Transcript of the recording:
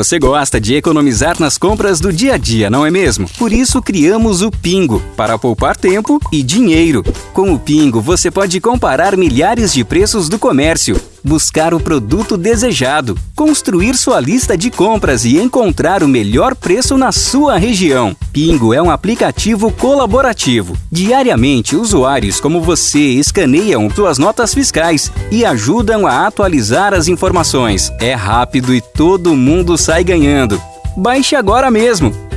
Você gosta de economizar nas compras do dia a dia, não é mesmo? Por isso criamos o Pingo, para poupar tempo e dinheiro. Com o Pingo, você pode comparar milhares de preços do comércio, buscar o produto desejado, construir sua lista de compras e encontrar o melhor preço na sua região. Pingo é um aplicativo colaborativo. Diariamente, usuários como você escaneiam suas notas fiscais e ajudam a atualizar as informações. É rápido e todo mundo sai ganhando. Baixe agora mesmo!